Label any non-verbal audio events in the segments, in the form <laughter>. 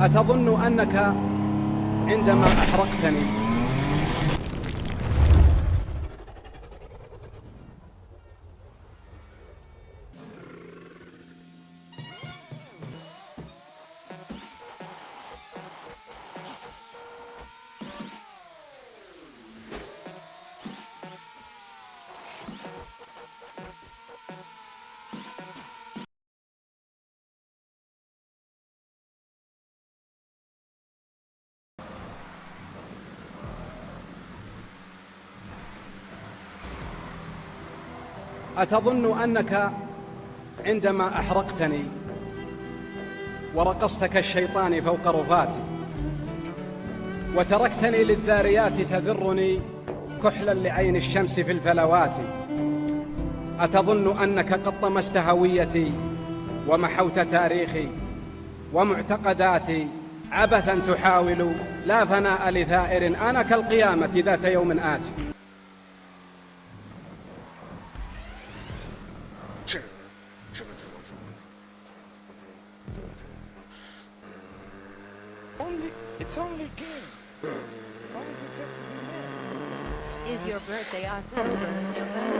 أتظن أنك عندما أحرقتني أتظن أنك عندما أحرقتني ورقصت كالشيطان فوق رفاتي وتركتني للذاريات تذرني كحلا لعين الشمس في الفلوات أتظن أنك قد طمست هويتي ومحوت تاريخي ومعتقداتي عبثا تحاول لا فناء لثائر أنا كالقيامة ذات يوم آتي Only, it's only game. Is your birthday October, November? <laughs>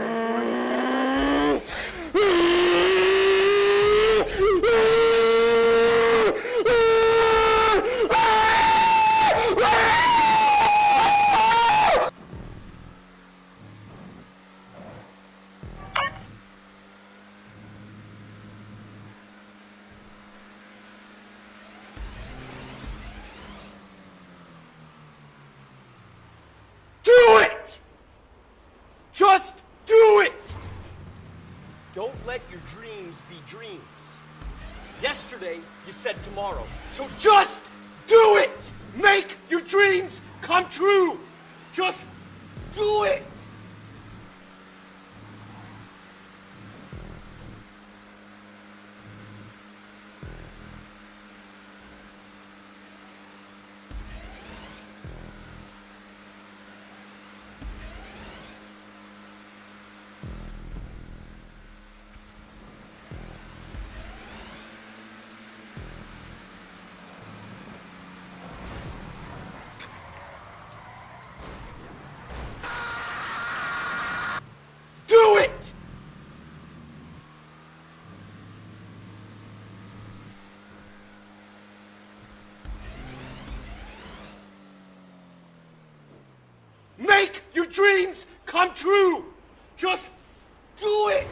let your dreams be dreams. Yesterday, you said tomorrow. So just do it! Make your dreams come true! Just do it! make your dreams come true. Just do it.